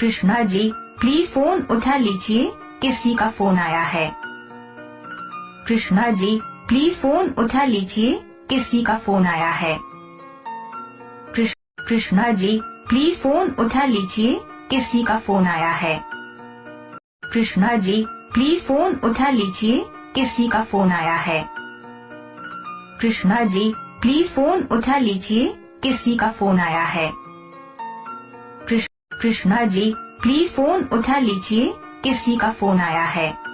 Krishna ji please phone उठा लीजिए। किसी का फ़ोन आया है। कृष्णा जी प्लीज़ फ़ोन उठा लीजिए। किसी का फ़ोन आया है। कृष्णा जी प्लीज़ फ़ोन उठा लीजिए। किसी का फ़ोन आया है। कृष्णा जी प्लीज़ फ़ोन उठा लीजिए। किसी का फ़ोन आया है। कृष्णा जी प्लीज़ फ़ोन उठा लीजिए। किसी का फ़ोन आया है। कृष्णा जी प्लीज़ फ़ोन उठा लीजिए। किसी का फ़ोन आया है।